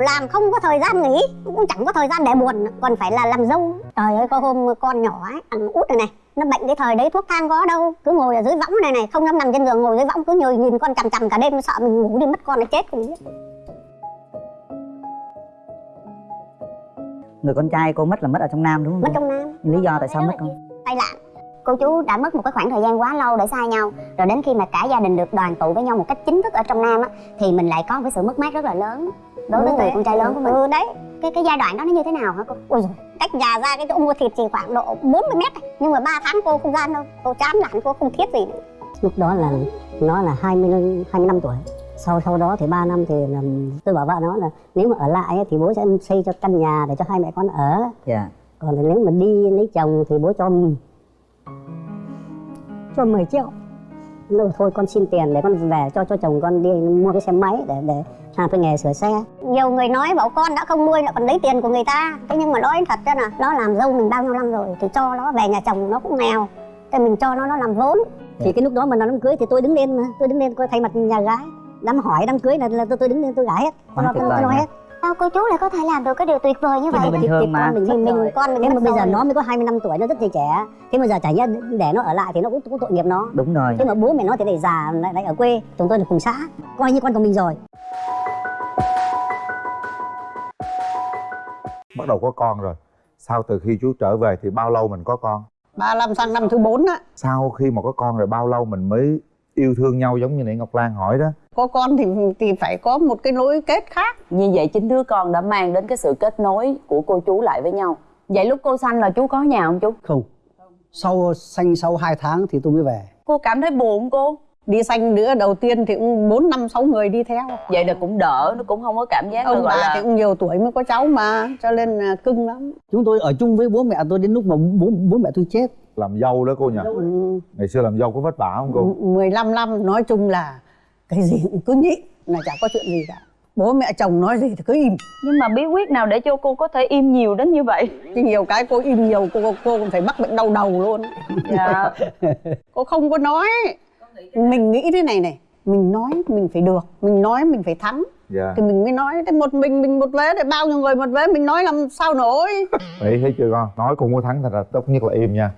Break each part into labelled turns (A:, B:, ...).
A: làm không có thời gian nghỉ cũng chẳng có thời gian để buồn còn phải là làm dâu. Trời ơi có hôm con nhỏ ấy thằng út này này nó bệnh cái thời đấy thuốc thang có đâu cứ ngồi ở dưới võng này này không dám nằm trên giường ngồi dưới võng cứ nhồi nhìn con chằm chằm cả đêm sợ mình ngủ đi mất con nó chết không biết.
B: Người con trai cô mất là mất ở trong nam đúng không?
A: Mất trong nam.
B: Lý do tại sao mất không?
A: tai nạn. Cô chú đã mất một cái khoảng thời gian quá lâu để xa nhau rồi đến khi mà cả gia đình được đoàn tụ với nhau một cách chính thức ở trong nam á thì mình lại có một cái sự mất mát rất là lớn đối với người con trai lớn của mình. ừ đấy cái cái giai đoạn đó nó như thế nào hả cô? Ôi rồi cách nhà ra cái chỗ mua thịt chỉ khoảng độ 40 mét nhưng mà 3 tháng cô không ra đâu cô chán nản cô không thiết gì nữa.
C: lúc đó là nó là 20 25 tuổi. Sau sau đó thì 3 năm thì là, tôi bảo vợ nó là nếu mà ở lại ấy, thì bố sẽ xây cho căn nhà để cho hai mẹ con ở.
B: Dạ.
C: Còn nếu mà đi lấy chồng thì bố cho cho 10 triệu. Nó thôi con xin tiền để con về cho cho chồng con đi mua cái xe máy để để làm cái nghề sửa xe.
A: Nhiều người nói bảo con đã không nuôi lại còn lấy tiền của người ta. Thế nhưng mà nói thật ra là nó làm dâu mình bao nhiêu năm rồi thì cho nó về nhà chồng nó cũng nghèo. Thì mình cho nó nó làm vốn.
C: Thì cái lúc đó mà nó đám cưới thì tôi đứng lên mà tôi đứng lên coi thay mặt nhà gái. Đám hỏi đám cưới là, là tôi tôi đứng lên tôi gãi hết.
B: Quá
C: tôi, tôi, nói hết.
A: Sao cô chú lại có thể làm được cái điều tuyệt vời như vậy?
B: bình
C: thì,
B: thường mà.
C: con mình
A: mình,
C: mình,
A: mình con mình
C: nhưng mà bây giờ
A: rồi.
C: nó mới có 25 tuổi nó rất là trẻ. Thế mà giờ chả nhớ để nó ở lại thì nó cũng, cũng tội nghiệp nó.
B: Đúng rồi.
C: Thế mà bố mẹ nó thì lại già lại, lại ở quê chúng tôi là cùng xã. Coi như con của mình rồi
D: bắt đầu có con rồi. Sau từ khi chú trở về thì bao lâu mình có con?
E: 35 sang năm thứ 4 á.
D: Sau khi mà có con rồi bao lâu mình mới yêu thương nhau giống như nãy ngọc lan hỏi đó?
E: Có con thì thì phải có một cái nối kết khác.
F: Như vậy chính đứa con đã mang đến cái sự kết nối của cô chú lại với nhau. Vậy lúc cô sanh là chú có nhà không chú?
G: không. Sau sanh sau 2 tháng thì tôi mới về.
F: Cô cảm thấy buồn cô
E: đi sanh đứa đầu tiên thì cũng bốn năm sáu người đi theo.
F: Vậy là cũng đỡ, nó cũng không có cảm giác là
E: ông bà
F: là
E: thì cũng nhiều tuổi mới có cháu mà cho nên là cưng lắm.
G: Chúng tôi ở chung với bố mẹ tôi đến lúc mà bố bố mẹ tôi chết.
D: Làm dâu đó cô nhỉ?
E: Ừ,
D: ngày xưa làm dâu có vất vả không cô?
E: 15 năm nói chung là cái gì cũng cứ nhịn là chả có chuyện gì cả. Bố mẹ chồng nói gì thì cứ im.
F: Nhưng mà bí quyết nào để cho cô có thể im nhiều đến như vậy?
E: chứ nhiều cái cô im nhiều cô cô còn phải mắc bệnh đau đầu luôn.
F: Dạ.
E: Cô không có nói mình nghĩ thế này này mình nói mình phải được mình nói mình phải thắng.
D: Dạ.
E: Thì mình mới nói thế một mình mình một vé để bao nhiêu người một vé mình nói làm sao nổi?
D: Nghĩ thấy chưa con? Nói cũng có thắng thật ra tốt nhất là im nha.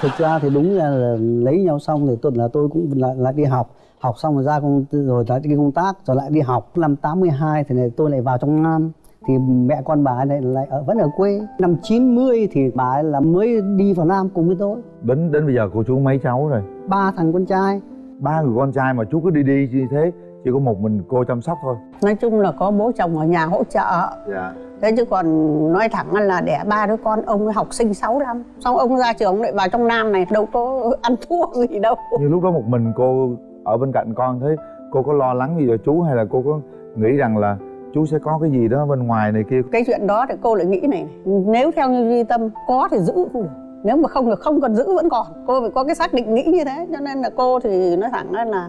G: Thực ra thì đúng là, là lấy nhau xong thì tôi là tôi cũng lại, lại đi học. Học xong rồi ra công rồi lại đi công tác rồi lại đi học. Năm 82 thì này tôi lại vào trong Nam thì mẹ con bà ấy lại, lại ở vẫn ở quê. Năm 90 thì bà ấy là mới đi vào Nam cùng với tôi.
D: Đến đến bây giờ cô chú mấy cháu rồi?
G: Ba thằng con trai.
D: Ba người con trai mà chú cứ đi đi như thế chỉ có một mình cô chăm sóc thôi.
E: Nói chung là có bố chồng ở nhà hỗ trợ.
D: Dạ.
E: Thế chứ còn nói thẳng là đẻ ba đứa con ông ấy học sinh 6 năm. Xong ông ra trường lại vào trong nam này đâu có ăn thua gì đâu.
D: Như lúc đó một mình cô ở bên cạnh con thế cô có lo lắng gì cho chú hay là cô có nghĩ rằng là chú sẽ có cái gì đó bên ngoài này kia?
E: Cái chuyện đó thì cô lại nghĩ này, này nếu theo như duy tâm có thì giữ không được nếu mà không thì không cần giữ vẫn còn. Cô phải có cái xác định nghĩ như thế cho nên là cô thì nói thẳng là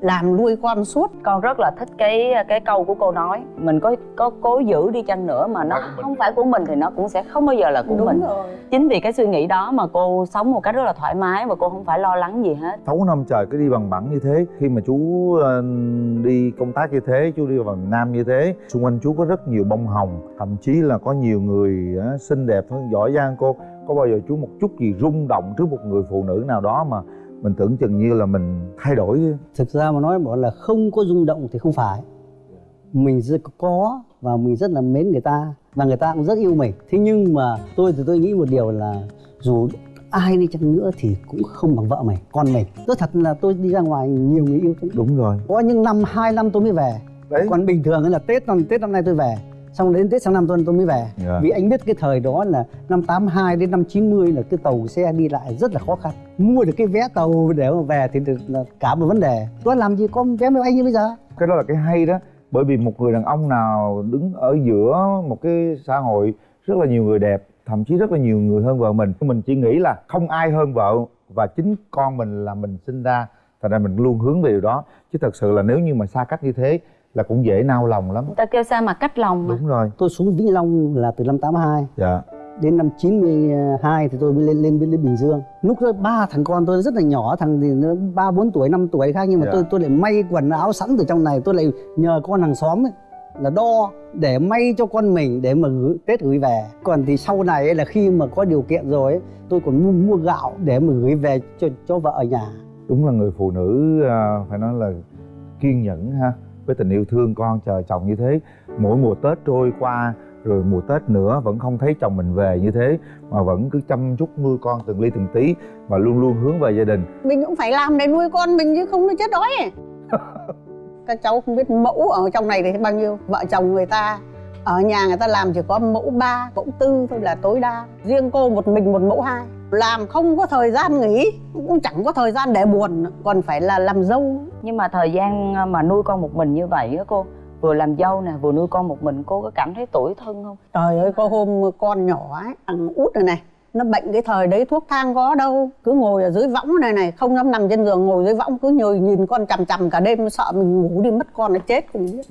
E: làm nuôi con suốt
F: Con rất là thích cái cái câu của cô nói. Mình có có cố giữ đi chăng nữa mà nó không phải của mình thì nó cũng sẽ không bao giờ là của mình.
E: rồi.
F: Chính vì cái suy nghĩ đó mà cô sống một cách rất là thoải mái và cô không phải lo lắng gì hết.
D: Sáu năm trời cứ đi bằng bẳng như thế khi mà chú ờ, đi công tác như thế chú đi vào miền nam như thế xung quanh chú có rất nhiều bông hồng thậm chí là có nhiều người ờ, xinh đẹp hơn giỏi giang cô. Có bao giờ chú một chút gì rung động trước một người phụ nữ nào đó mà mình tưởng chừng như là mình thay đổi.
G: Thực ra mà nói bảo là không có rung động thì không phải. Mình rất có và mình rất là mến người ta và người ta cũng rất yêu mình. Thế nhưng mà tôi thì tôi nghĩ một điều là dù ai đi chăng nữa thì cũng không bằng vợ mình con mình. Tôi thật là tôi đi ra ngoài nhiều người yêu lắm.
D: đúng rồi.
G: Có những năm hai năm tôi mới về.
D: Đấy.
G: Còn bình thường là tết năm tết năm nay tôi về xong đến tết sang năm tôi tôi mới về.
D: Dạ.
G: vì anh biết cái thời đó là năm 82 đến năm 90 là cái tàu xe đi lại rất là khó khăn. Mua được cái vé tàu để mà về thì được là cả một vấn đề. Tôi làm gì có vé máy bay như bây giờ?
D: Cái đó là cái hay đó. Bởi vì một người đàn ông nào đứng ở giữa một cái xã hội rất là nhiều người đẹp thậm chí rất là nhiều người hơn vợ mình mình chỉ nghĩ là không ai hơn vợ và chính con mình là mình sinh ra thành ra mình luôn hướng về điều đó. Chứ thật sự là nếu như mà xa cách như thế là cũng dễ nao lòng lắm.
F: Người ta kêu sao mà cách lòng mà.
D: Đúng rồi.
G: Tôi xuống Vĩnh Long là từ năm 82
D: dạ.
G: Đến năm 92 thì tôi mới lên lên lên Bình Dương. Lúc đó ba thằng con tôi rất là nhỏ thằng thì nó ba bốn tuổi năm tuổi khác nhưng mà
D: Dạ.
G: tôi tôi lại may quần áo sẵn từ trong này tôi lại nhờ con hàng xóm ấy, là đo để may cho con mình để mà gửi, Tết gửi về. Còn thì sau này ấy là khi mà có điều kiện rồi ấy, tôi còn mua, mua gạo để mà gửi về cho cho vợ ở nhà.
D: Đúng là người phụ nữ à, phải nói là kiên nhẫn ha với tình yêu thương con chờ chồng như thế. Mỗi mùa tết trôi qua rồi mùa tết nữa vẫn không thấy chồng mình về như thế mà vẫn cứ chăm chút nuôi con từng ly từng tí và luôn luôn hướng về gia đình.
E: Mình cũng phải làm để nuôi con mình chứ không nó chết đói các cháu không biết mẫu ở trong này thì bao nhiêu vợ chồng người ta ở nhà người ta làm chỉ có mẫu ba mẫu tư thôi là tối đa. Riêng cô một mình một mẫu hai làm không có thời gian nghỉ cũng chẳng có thời gian để buồn còn phải là làm dâu.
F: Nhưng mà thời gian ờ, mà nuôi con một mình như vậy á cô vừa làm dâu nè vừa nuôi con một mình cô có cảm thấy tủi thân không?
E: Trời ơi có hôm con nhỏ ấy thằng út này này nó bệnh cái thời đấy thuốc thang có đâu cứ ngồi ở dưới võng này này không dám nằm trên giường ngồi dưới võng cứ nhồi nhìn con chằm chằm cả đêm sợ mình ngủ đi mất con nó chết không biết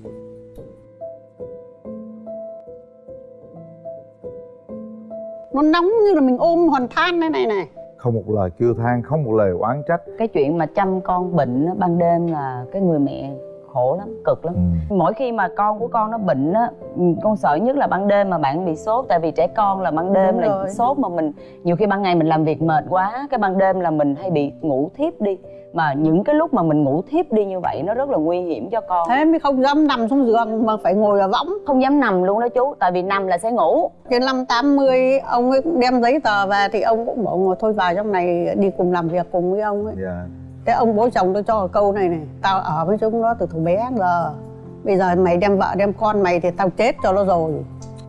E: nó nóng như là mình ôm hòn than đây này này
D: không một lời kêu than không một lời oán trách
F: cái chuyện mà chăm con bệnh á, ban đêm là cái người mẹ khổ lắm cực lắm
D: ừ.
F: mỗi khi mà con của con nó bệnh á ừ, con sợ nhất là ban đêm mà bạn bị sốt tại vì trẻ con là ban đêm
E: Đúng
F: là
E: rồi.
F: sốt mà mình nhiều khi ban ngày mình làm việc mệt quá cái ban đêm là mình hay bị ngủ thiếp đi mà những cái lúc mà mình ngủ thiếp đi như vậy nó rất là nguy hiểm cho con.
E: Thế mới không dám nằm xuống giường mà phải ngồi ở võng.
F: Không dám nằm luôn đó chú tại vì nằm là sẽ ngủ.
E: Trên năm 80 ông ấy cũng đem giấy tờ về thì ông cũng bảo ngồi thôi vào trong này đi cùng làm việc cùng với ông ấy.
D: Dạ.
E: Thế ông bố chồng tôi cho câu này này Tao ở với chúng nó từ thủ bé giờ Bây giờ mày đem vợ đem con mày thì tao chết cho nó rồi.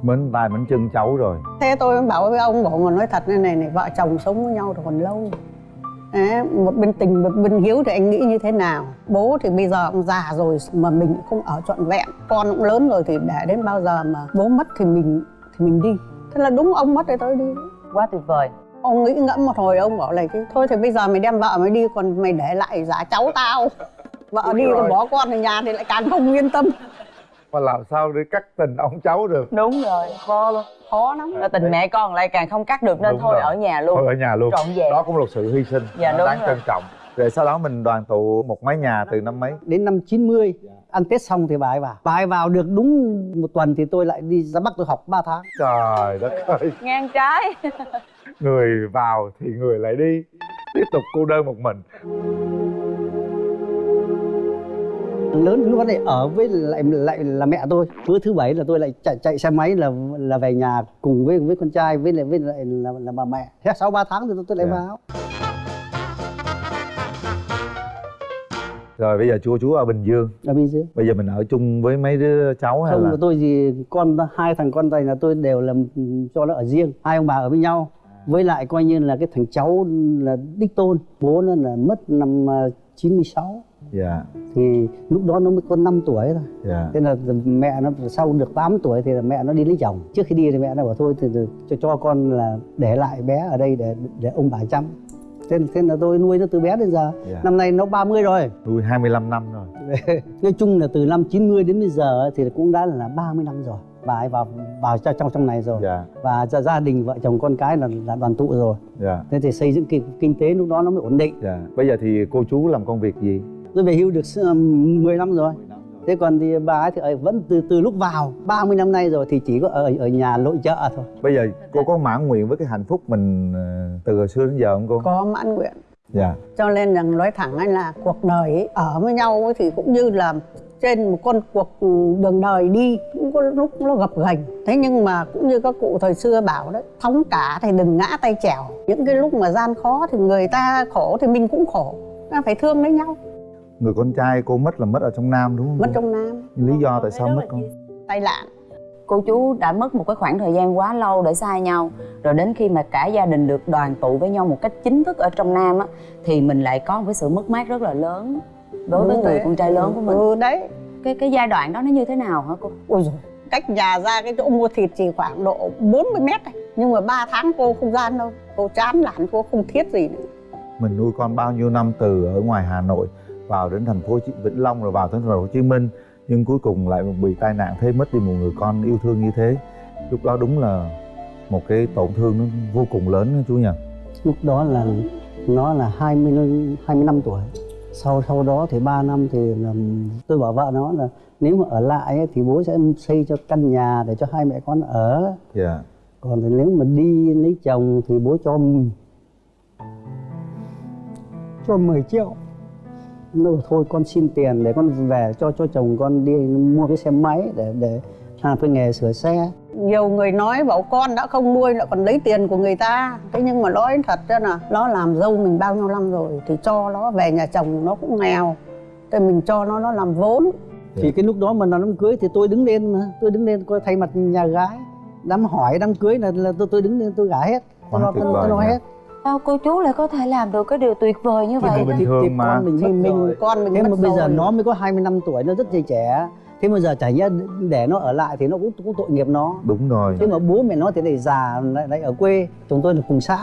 D: Mến tay mến chân cháu rồi.
E: Thế tôi mới bảo với ông bảo mà nói thật này này, này Vợ chồng sống với nhau thì còn lâu Đấy, một bên tình một bên hiếu thì anh nghĩ như thế nào? Bố thì bây giờ ông già rồi mà mình cũng không ở trọn vẹn. Con cũng lớn rồi thì để đến bao giờ mà bố mất thì mình thì mình đi. Thế là đúng ông mất thì tôi đi.
F: Quá tuyệt vời.
E: Ông nghĩ ngẫm một hồi ông bảo là thôi thì bây giờ mày đem vợ mày đi còn mày để lại giả cháu tao. Vợ đi
D: rồi.
E: rồi bỏ con ở nhà thì lại càng không yên tâm
D: mà làm sao để cắt tình ông cháu được?
F: Đúng rồi.
D: Khó lắm.
E: Khó lắm.
F: Là tình mẹ con lại càng không cắt được nên
D: Đúng
F: thôi
D: rồi.
F: ở nhà luôn.
D: Thôi ở nhà luôn.
F: Trọn vẹn.
D: Đó cũng là một sự hy sinh.
F: Dạ, đúng
D: đáng
F: rồi.
D: trân trọng. Rồi sau đó mình đoàn tụ một mái nhà từ năm mấy?
G: Đến năm 90 ăn Tết xong thì bà ấy vào. Bà ấy vào được đúng một tuần thì tôi lại đi ra Bắc tôi học 3 tháng.
D: Trời đất ơi.
F: Ngang trái.
D: Người vào thì người lại đi. Tiếp tục cô đơn một mình
G: lớn lúc đó lại ở với lại lại là mẹ tôi. Bữa thứ bảy là tôi lại chạy chạy xe máy là là về nhà cùng với với con trai với lại với lại là, là bà mẹ. Thế sau 3 tháng thì tôi, tôi lại
D: Dạ.
G: vào.
D: Rồi bây giờ chú chú ở bình dương.
G: Ở bên dưới
D: bây giờ mình ở chung với mấy đứa cháu hay
G: không
D: là?
G: tôi gì con hai thằng con này là tôi đều là ừ, cho nó ở riêng. Hai ông bà ở với nhau. Với lại coi như là cái thằng cháu là đích tôn. Bố nó là mất năm à, 96
D: dạ.
G: Thì lúc đó nó mới có 5 tuổi thôi.
D: Dạ.
G: Thế là mẹ nó sau được 8 tuổi thì là mẹ nó đi lấy chồng. Trước khi đi thì mẹ nó bảo thôi thì cho cho con là để lại bé ở đây để để ông bà chăm. Thế, thế là tôi nuôi nó từ bé đến giờ.
D: Dạ.
G: năm nay nó 30 rồi.
D: Nuôi 25 năm rồi.
G: Nói chung là từ năm 90 đến bây giờ thì cũng đã là 30 năm rồi. Bà ấy vào vào trong trong này rồi.
D: Dạ.
G: Và gia, gia đình vợ chồng con cái là, là đoàn tụ rồi.
D: Dạ.
G: Thế thì xây dựng kinh, kinh tế lúc đó nó mới ổn định.
D: Dạ. Bây giờ thì cô chú làm công việc gì
G: tôi về hưu được um, 10 năm rồi. Thế còn thì bà ấy thì vẫn từ từ lúc vào 30 năm nay rồi thì chỉ có ở ở nhà nội trợ thôi.
D: Bây giờ cô có mãn nguyện với cái hạnh phúc mình ờ, từ hồi xưa đến giờ không cô?
E: Có mãn nguyện.
D: Dạ.
E: Cho nên rằng nói thẳng ấy là cuộc đời ấy, ở với nhau ấy thì cũng như là trên một con cuộc đường đời đi cũng có lúc nó gập ghềnh. Thế nhưng mà cũng như các cụ thời xưa bảo đấy thóng cả thì đừng ngã tay chèo. Những cái lúc mà gian khó thì người ta khổ thì mình cũng khổ. Ta phải thương lấy nhau
D: người con trai cô mất là mất ở trong nam đúng không
E: mất trong nam.
D: Lý do tại sao mất con
E: tay lạn
F: cô chú đã mất một cái khoảng thời gian quá lâu để xa nhau. Rồi đến khi mà cả gia đình được đoàn tụ với nhau một cách chính thức ở trong nam á thì mình lại có một cái sự mất mát rất là lớn đối với người con trai lớn của mình.
E: Ừ đấy.
F: Cái cái giai đoạn đó nó như thế nào hả cô?
E: Ôi rồi cách nhà ra cái chỗ mua thịt chỉ khoảng độ 40 mét này. nhưng mà 3 tháng cô không gian đâu. Cô chán nản cô không thiết gì nữa.
D: Mình nuôi con bao nhiêu năm từ ở ngoài Hà Nội vào đến thành phố Vĩnh Long rồi vào đến thành phố Hồ Chí Minh nhưng cuối cùng lại bị tai nạn thế mất đi một người con yêu thương như thế. Lúc đó đúng là một cái tổn thương nó vô cùng lớn đó chú nhỉ?
G: Lúc đó là nó là 20 20 năm tuổi. Sau sau đó thì 3 năm thì là tôi bảo vợ nó là nếu mà ở lại ấy, thì bố sẽ xây cho căn nhà để cho hai mẹ con ở.
D: Dạ.
G: Còn thì nếu mà đi lấy chồng thì bố cho cho 10 triệu nó bảo thôi con xin tiền để con về cho cho chồng con đi mua cái xe máy để để làm cái nghề sửa xe.
E: Nhiều người nói bảo con đã không nuôi lại còn lấy tiền của người ta. Thế nhưng mà nói thật ra là nó làm dâu mình bao nhiêu năm rồi thì cho nó về nhà chồng nó cũng nghèo. Thì mình cho nó nó làm vốn.
G: Thì cái lúc đó mà nó đám cưới thì tôi đứng lên mà tôi đứng lên coi thay mặt nhà gái. Đám hỏi đám cưới là, là tôi tôi đứng lên tôi gả hết. Tôi lo tôi, tôi lo hết
F: sao cô chú lại có thể làm được cái điều tuyệt vời như
D: Thì
F: vậy?
D: mình bình
G: thì,
D: thường
G: thì
D: mà.
G: con mình
E: mình
G: rồi.
E: con mình
G: thế mà bây giờ
E: rồi.
G: nó mới có 25 tuổi nó rất trẻ trẻ. Thế mà giờ chả nhẽ để nó ở lại thì nó cũng cũng tội nghiệp nó.
D: Đúng rồi.
G: Thế mà bố mẹ nó thì lại già lại, lại ở quê. Chúng tôi là cùng xã.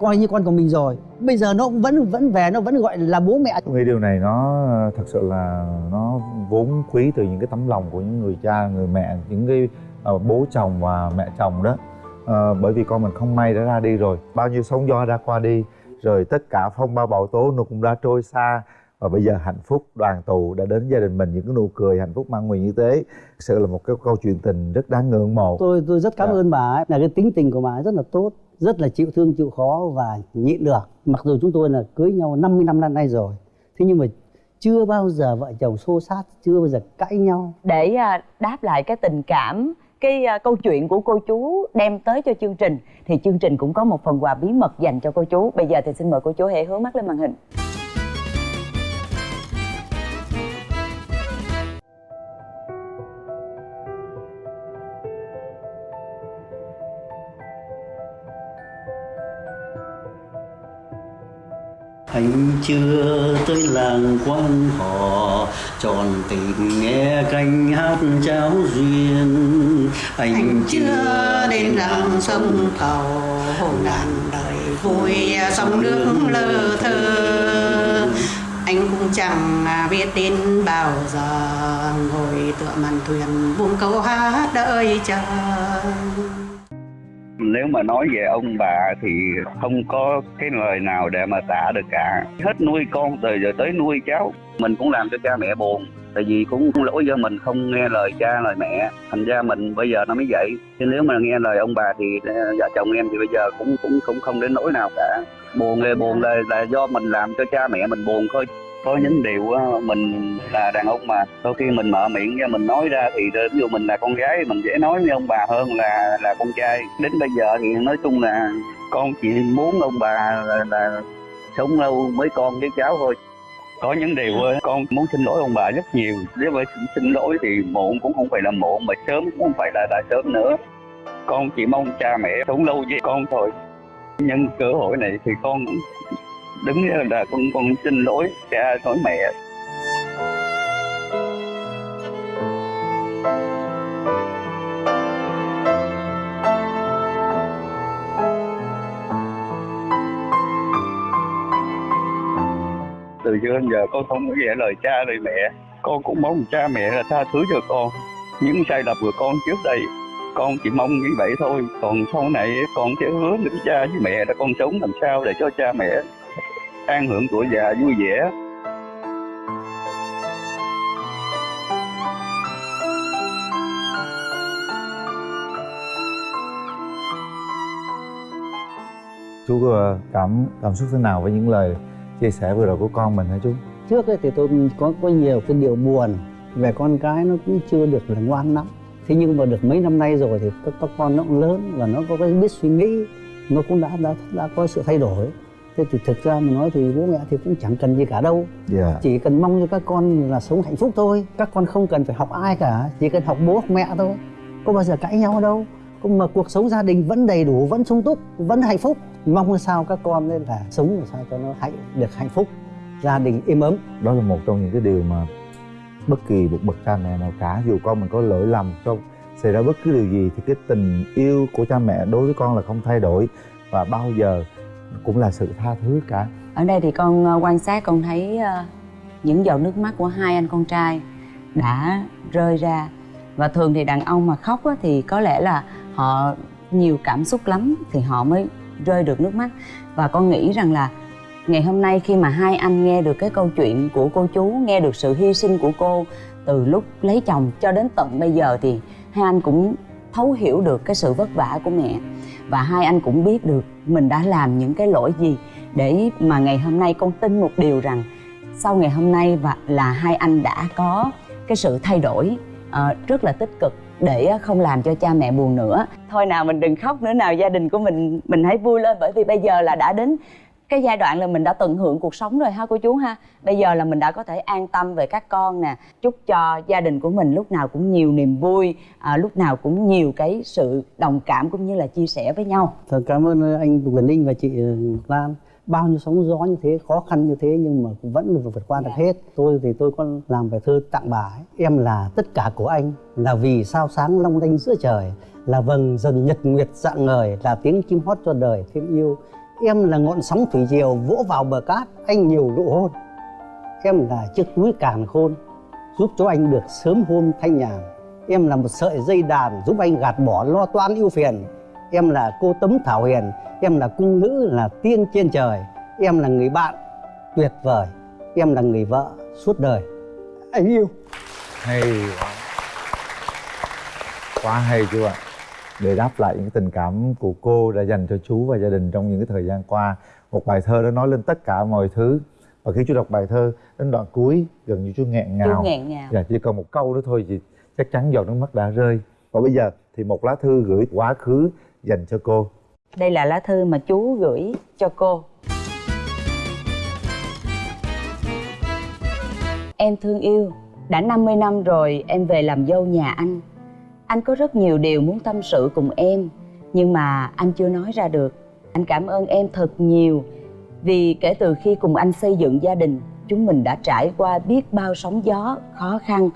G: Coi như con của mình rồi. Bây giờ nó cũng vẫn vẫn về nó vẫn gọi là bố mẹ.
D: Tôi nghĩ điều này nó thật sự là nó vốn quý từ những cái tấm lòng của những người cha người mẹ những cái ờ, bố chồng và mẹ chồng đó Ờ, bởi vì con mình không may đã ra đi rồi. Bao nhiêu sóng gió đã qua đi rồi tất cả phong ba bão tố nó cũng đã trôi xa. Và bây giờ hạnh phúc đoàn tụ đã đến gia đình mình những cái nụ cười hạnh phúc mang nguyện như thế sự là một cái câu chuyện tình rất đáng ngưỡng mộ.
G: Tôi tôi rất cảm
D: Dạ.
G: ơn bà ấy. Là cái tính tình của bà ấy rất là tốt rất là chịu thương chịu khó và nhịn được. Mặc dù chúng tôi là cưới nhau 50 năm năm nay rồi thế nhưng mà chưa bao giờ vợ chồng xô xát chưa bao giờ cãi nhau.
F: Để à, đáp lại cái tình cảm cái à, câu chuyện của cô chú đem tới cho chương trình, thì chương trình cũng có một phần quà bí mật dành cho cô chú. Bây giờ thì xin mời cô chú hãy hướng mắt lên màn hình.
G: Anh chưa tới làng quan họ tròn tình nghe canh hát cháo duyên. Anh,
H: chưa đến làng sông cầu ngàn đời vui sông nước lơ thơ. Anh cũng chẳng biết đến bao giờ ngồi tựa màn thuyền buông câu hát đợi chờ
I: nếu mà nói về ông bà thì không có cái lời nào để mà tả được cả. Hết nuôi con từ giờ tới nuôi cháu, mình cũng làm cho cha mẹ buồn, tại vì cũng lỗi do mình không nghe lời cha, lời mẹ. Thành ra mình bây giờ nó mới vậy. Chứ nếu mà nghe lời ông bà thì ờ, vợ chồng em thì bây giờ cũng cũng cũng không đến nỗi nào cả. Buồn là buồn là là do mình làm cho cha mẹ mình buồn thôi có những điều mình là đàn ông mà đôi khi mình mở miệng ra mình nói ra thì ví dụ mình là con gái mình dễ nói với ông bà hơn là là con trai. Đến bây giờ thì nói chung là con chỉ muốn ông bà là, là sống lâu với con với cháu thôi. Có những điều con muốn xin lỗi ông bà rất nhiều. Nếu mà xin lỗi thì muộn cũng không phải là muộn mà sớm cũng không phải là là sớm nữa. Con chỉ mong cha mẹ sống lâu với con thôi. Nhân cơ hội này thì con cũng đứng là con con xin lỗi cha, lỗi mẹ. Từ xưa đến giờ con không có nghe lời cha, lời mẹ. Con cũng mong cha, mẹ là tha thứ cho con. Những sai lầm của con trước đây, con chỉ mong như vậy thôi. Còn sau này, con sẽ hứa với cha với mẹ là con sống làm sao để cho cha mẹ an hưởng tuổi già vui vẻ.
D: Chú cảm cảm xúc thế nào với những lời chia sẻ vừa rồi của con mình hả chú?
G: Trước ấy thì tôi có có nhiều cái điều buồn. Về con cái nó cũng chưa được là ngoan lắm. Thế nhưng mà được mấy năm nay rồi thì các, các con nó cũng lớn và nó có cái biết suy nghĩ. Nó cũng đã đã đã có sự thay đổi thế thì thực ra mà nói thì bố mẹ thì cũng chẳng cần gì cả đâu.
D: Dạ.
G: Chỉ cần mong cho các con là sống hạnh phúc thôi. Các con không cần phải học ai cả chỉ cần học bố học mẹ thôi. Có bao giờ cãi nhau đâu. Cũng mà cuộc sống gia đình vẫn đầy đủ vẫn sung túc vẫn hạnh phúc. Mong sao các con nên là sống làm sao cho nó hạnh được hạnh phúc. Gia đình êm ấm.
D: Đó là một trong những cái điều mà bất kỳ một bậc cha mẹ nào cả dù con mình có lỗi lầm không xảy ra bất cứ điều gì thì cái tình yêu của cha mẹ đối với con là không thay đổi. Và bao giờ cũng là sự tha thứ cả.
F: Ở đây thì con ờ, quan sát con thấy ờ, những giọt nước mắt của hai anh con trai đã rơi ra. Và thường thì đàn ông mà khóc á, thì có lẽ là họ nhiều cảm xúc lắm thì họ mới rơi được nước mắt. Và con nghĩ rằng là ngày hôm nay khi mà hai anh nghe được cái câu chuyện của cô chú nghe được sự hy sinh của cô từ lúc lấy chồng cho đến tận bây giờ thì hai anh cũng thấu hiểu được cái sự vất vả của mẹ và hai anh cũng biết được mình đã làm những cái lỗi gì để mà ngày hôm nay con tin một điều rằng sau ngày hôm nay và là hai anh đã có cái sự thay đổi uh, rất là tích cực để không làm cho cha mẹ buồn nữa. Thôi nào mình đừng khóc nữa nào gia đình của mình mình hãy vui lên bởi vì bây giờ là đã đến cái giai đoạn là mình đã tận hưởng cuộc sống rồi ha cô chú ha. Bây giờ là mình đã có thể an tâm về các con nè. Chúc cho gia đình của mình lúc nào cũng nhiều niềm vui à, lúc nào cũng nhiều cái sự đồng cảm cũng như là chia sẻ với nhau.
G: Thật cảm ơn anh Quyền Ninh và chị Lan. Bao nhiêu sóng gió như thế khó khăn như thế nhưng mà cũng vẫn vượt qua được dạ. hết. Tôi thì tôi có làm bài thơ tặng bà ấy. em là tất cả của anh là vì sao sáng long lanh giữa trời là vầng dần nhật nguyệt dạng ngời là tiếng chim hót cho đời thêm yêu em là ngọn sóng thủy triều vỗ vào bờ cát, anh nhiều nụ hôn. Em là chiếc túi càn khôn, giúp cho anh được sớm hôm thanh nhàn. Em là một sợi dây đàn giúp anh gạt bỏ lo toan ưu phiền. Em là cô tấm thảo hiền, em là cung nữ là tiên trên trời. Em là người bạn tuyệt vời, em là người vợ suốt đời. Anh yêu.
D: Hay quá. Quá hay chưa ạ? Để đáp lại những tình cảm của cô đã dành cho chú và gia đình trong những cái thời gian qua. Một bài thơ đã nói lên tất cả mọi thứ. Và khi chú đọc bài thơ đến đoạn cuối gần như chú nghẹn ngào.
F: chú nghẹn ngào.
D: Dạ chỉ còn một câu nữa thôi thì chắc chắn giọt nước mắt đã rơi. Và bây giờ thì một lá thư gửi quá khứ dành cho cô.
F: Đây là lá thư mà chú gửi cho cô. Em thương yêu đã 50 năm rồi em về làm dâu nhà anh anh có rất nhiều điều muốn tâm sự cùng em, nhưng mà anh chưa nói ra được. Anh cảm ơn em thật nhiều, vì kể từ khi cùng anh xây dựng gia đình, chúng mình đã trải qua biết bao sóng gió, khó khăn.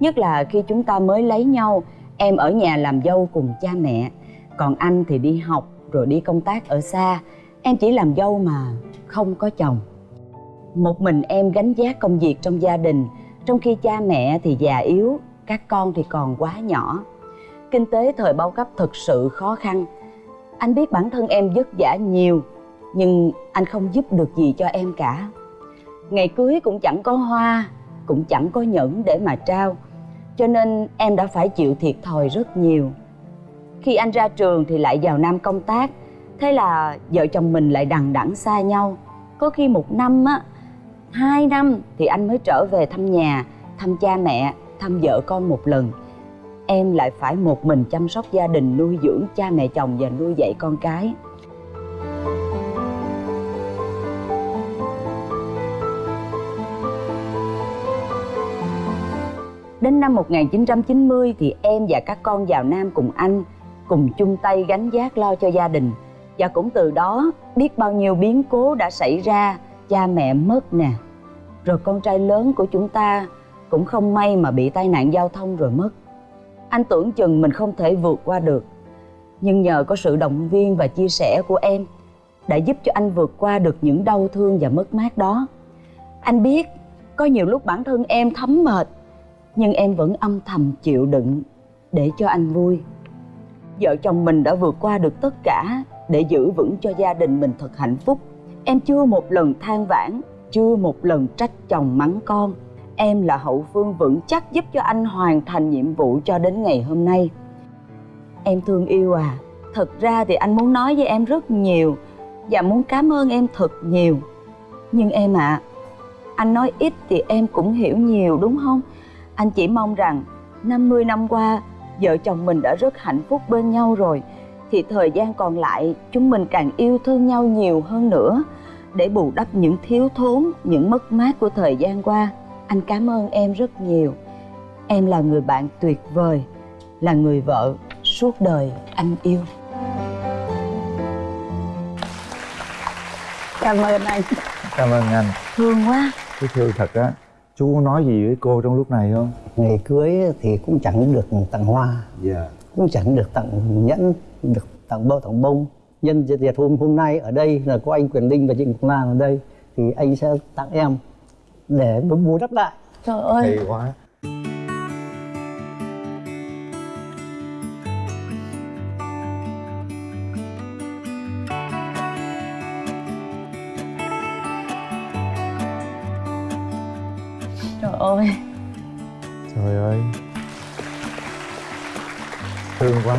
F: Nhất là khi chúng ta mới lấy nhau, em ở nhà làm dâu cùng cha mẹ. Còn anh thì đi học, rồi đi công tác ở xa. Em chỉ làm dâu mà không có chồng. Một mình em gánh vác công việc trong gia đình, trong khi cha mẹ thì già yếu, các con thì còn quá nhỏ kinh tế thời bao cấp thực sự khó khăn. Anh biết bản thân em vất vả nhiều, nhưng anh không giúp được gì cho em cả. Ngày cưới cũng chẳng có hoa, cũng chẳng có nhẫn để mà trao, cho nên em đã phải chịu thiệt thòi rất nhiều. Khi anh ra trường thì lại vào nam công tác, thế là vợ chồng mình lại đằng đẵng xa nhau. Có khi một năm á, hai năm thì anh mới trở về thăm nhà, thăm cha mẹ, thăm vợ con một lần em lại phải một mình chăm sóc gia đình, nuôi dưỡng cha mẹ chồng và nuôi dạy con cái. Đến năm 1990 thì em và các con vào Nam cùng anh, cùng chung tay gánh vác lo cho gia đình. Và cũng từ đó, biết bao nhiêu biến cố đã xảy ra, cha mẹ mất nè. Rồi con trai lớn của chúng ta cũng không may mà bị tai nạn giao thông rồi mất anh tưởng chừng mình không thể vượt qua được. Nhưng nhờ có sự động viên và chia sẻ của em, đã giúp cho anh vượt qua được những đau thương và mất mát đó. Anh biết, có nhiều lúc bản thân em thấm mệt, nhưng em vẫn âm thầm chịu đựng để cho anh vui. Vợ chồng mình đã vượt qua được tất cả để giữ vững cho gia đình mình thật hạnh phúc. Em chưa một lần than vãn, chưa một lần trách chồng mắng con em là hậu phương vững chắc giúp cho anh hoàn thành nhiệm vụ cho đến ngày hôm nay. Em thương yêu à thật ra thì anh muốn nói với em rất nhiều và muốn cảm ơn em thật nhiều. Nhưng em ạ à, anh nói ít thì em cũng hiểu nhiều đúng không? Anh chỉ mong rằng 50 năm qua vợ chồng mình đã rất hạnh phúc bên nhau rồi thì thời gian còn lại chúng mình càng yêu thương nhau nhiều hơn nữa để bù đắp những thiếu thốn những mất mát của thời gian qua anh cảm ơn em rất nhiều. Em là người bạn tuyệt vời là người vợ suốt đời anh yêu.
E: Cảm ơn anh.
D: Cảm ơn anh.
F: Thương quá.
D: Cái thương thật á chú có nói gì với cô trong lúc này không?
G: Ngày cưới thì cũng chẳng được tặng hoa.
D: Dạ.
G: Cũng chẳng được tặng nhẫn được tặng bông tặng bông. Nhân dịp hôm hôm nay ở đây là có anh quyền linh và chị ngọc lan ở đây thì anh sẽ tặng em để bù đắp lại.
F: Trời ơi.
D: Hay quá.
F: Trời ơi.
D: Trời ơi. Thương quá.